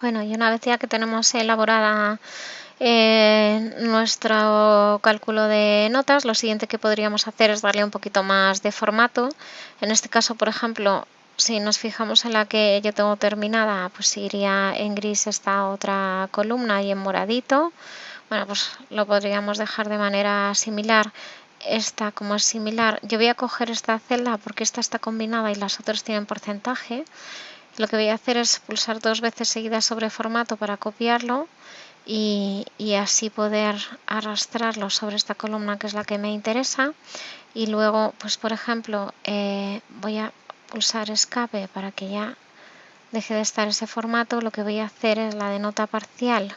Bueno, y una vez ya que tenemos elaborada eh, nuestro cálculo de notas, lo siguiente que podríamos hacer es darle un poquito más de formato. En este caso, por ejemplo, si nos fijamos en la que yo tengo terminada, pues iría en gris esta otra columna y en moradito. Bueno, pues lo podríamos dejar de manera similar. Esta como es similar, yo voy a coger esta celda porque esta está combinada y las otras tienen porcentaje. Lo que voy a hacer es pulsar dos veces seguidas sobre formato para copiarlo y, así poder arrastrarlo sobre esta columna que es la que me interesa. Y luego, pues por ejemplo, eh, voy a pulsar escape para que ya deje de estar ese formato. Lo que voy a hacer es la de nota parcial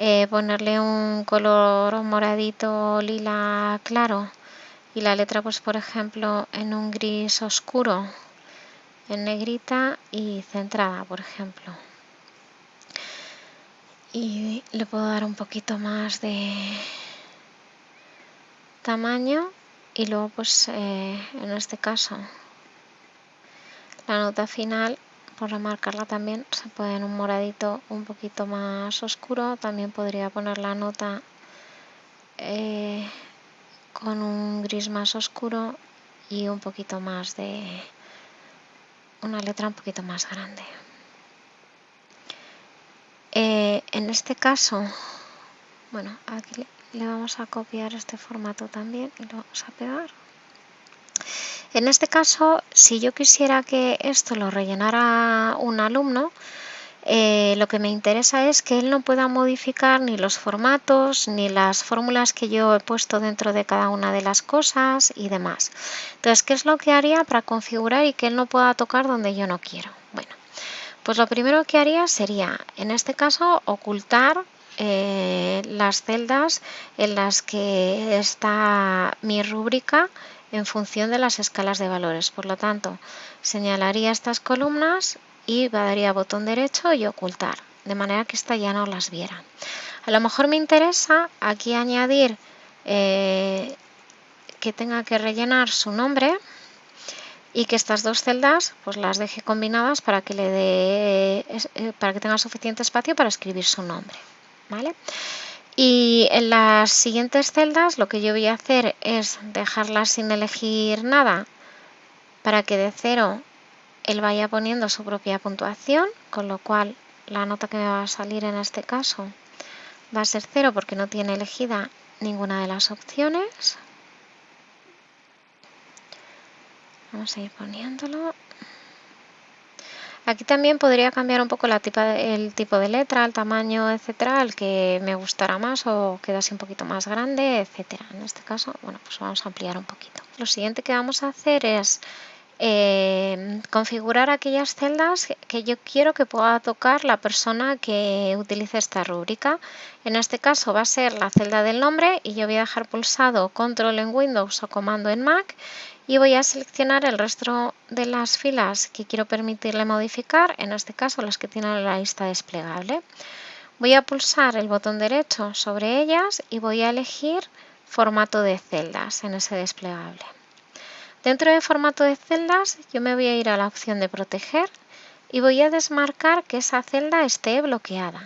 eh, ponerle un color moradito lila claro y la letra pues por ejemplo en un gris oscuro en negrita y centrada por ejemplo. Y le puedo dar un poquito más de tamaño y luego pues eh, en este caso la nota final por remarcarla también se puede en un moradito un poquito más oscuro. También podría poner la nota eh, con un gris más oscuro y un poquito más de una letra un poquito más grande. Eh, en este caso bueno aquí le vamos a copiar este formato también y lo vamos a pegar. En este caso, si yo quisiera que esto lo rellenara un alumno, eh, lo que me interesa es que él no pueda modificar ni los formatos ni las fórmulas que yo he puesto dentro de cada una de las cosas y demás. Entonces, ¿qué es lo que haría para configurar y que él no pueda tocar donde yo no quiero? Bueno, pues lo primero que haría sería, en este caso, ocultar eh, las celdas en las que está mi rúbrica en función de las escalas de valores. Por lo tanto, señalaría estas columnas y daría botón derecho y ocultar, de manera que esta ya no las viera. A lo mejor me interesa aquí añadir eh, que tenga que rellenar su nombre y que estas dos celdas pues las deje combinadas para que le dé eh, para que tenga suficiente espacio para escribir su nombre. ¿vale? Y en las siguientes celdas lo que yo voy a hacer es dejarlas sin elegir nada para que de cero él vaya poniendo su propia puntuación, con lo cual la nota que me va a salir en este caso va a ser cero porque no tiene elegida ninguna de las opciones. Vamos a ir poniéndolo. Aquí también podría cambiar un poco el tipo de letra, el tamaño, etcétera, el que me gustara más o quedase un poquito más grande, etcétera. En este caso, bueno, pues vamos a ampliar un poquito. Lo siguiente que vamos a hacer es eh, configurar aquellas celdas que yo quiero que pueda tocar la persona que utilice esta rúbrica. En este caso va a ser la celda del nombre y yo voy a dejar pulsado control en Windows o comando en Mac y voy a seleccionar el resto de las filas que quiero permitirle modificar, en este caso las que tienen la lista desplegable. Voy a pulsar el botón derecho sobre ellas y voy a elegir formato de celdas en ese desplegable. Dentro de formato de celdas yo me voy a ir a la opción de proteger y voy a desmarcar que esa celda esté bloqueada.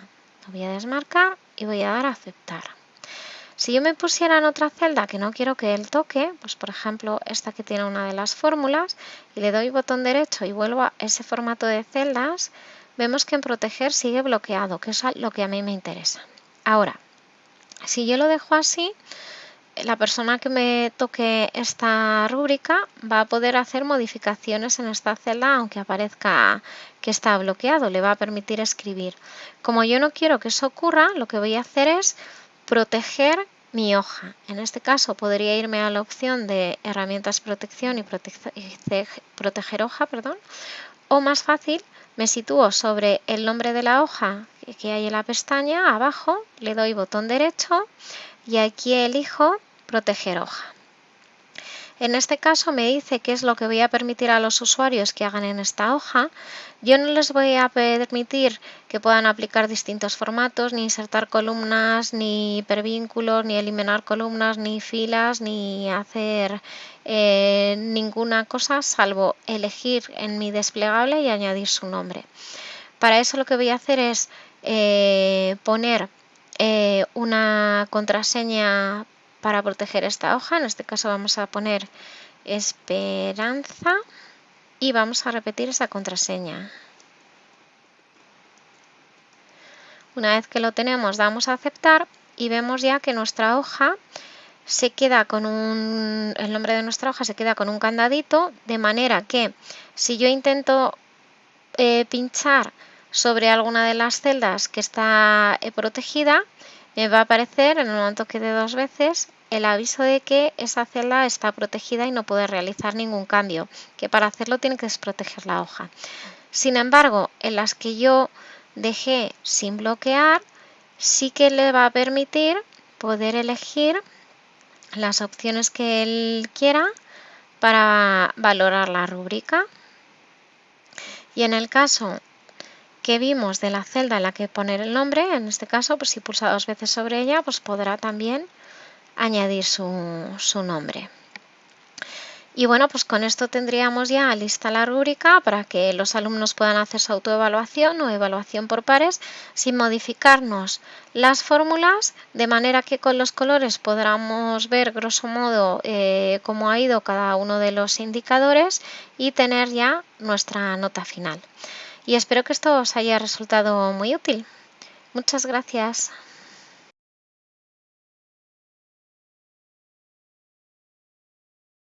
Lo voy a desmarcar y voy a dar a aceptar. Si yo me pusiera en otra celda que no quiero que él toque, pues por ejemplo esta que tiene una de las fórmulas, y le doy botón derecho y vuelvo a ese formato de celdas, vemos que en proteger sigue bloqueado, que es lo que a mí me interesa. Ahora, si yo lo dejo así, la persona que me toque esta rúbrica va a poder hacer modificaciones en esta celda aunque aparezca que está bloqueado, le va a permitir escribir. Como yo no quiero que eso ocurra, lo que voy a hacer es proteger mi hoja. En este caso podría irme a la opción de herramientas protección y proteger hoja, perdón, o más fácil me sitúo sobre el nombre de la hoja que hay en la pestaña abajo, le doy botón derecho y aquí elijo proteger hoja. En este caso me dice qué es lo que voy a permitir a los usuarios que hagan en esta hoja. Yo no les voy a permitir que puedan aplicar distintos formatos, ni insertar columnas, ni hipervínculos, ni eliminar columnas, ni filas, ni hacer eh, ninguna cosa salvo elegir en mi desplegable y añadir su nombre. Para eso lo que voy a hacer es eh, poner eh, una contraseña para proteger esta hoja. En este caso vamos a poner esperanza y vamos a repetir esa contraseña. Una vez que lo tenemos damos a aceptar y vemos ya que nuestra hoja se queda con un, el nombre de nuestra hoja se queda con un candadito, de manera que si yo intento eh, pinchar sobre alguna de las celdas que está eh, protegida, me va a aparecer en el momento que dé dos veces el aviso de que esa celda está protegida y no puede realizar ningún cambio, que para hacerlo tiene que desproteger la hoja. Sin embargo, en las que yo dejé sin bloquear, sí que le va a permitir poder elegir las opciones que él quiera para valorar la rúbrica. Y en el caso que vimos de la celda en la que poner el nombre, en este caso, pues si pulsa dos veces sobre ella, pues podrá también añadir su, su nombre. Y bueno, pues con esto tendríamos ya lista la rúbrica para que los alumnos puedan hacer su autoevaluación o evaluación por pares sin modificarnos las fórmulas, de manera que con los colores podamos ver grosso modo eh, cómo ha ido cada uno de los indicadores y tener ya nuestra nota final. Y espero que esto os haya resultado muy útil. Muchas gracias.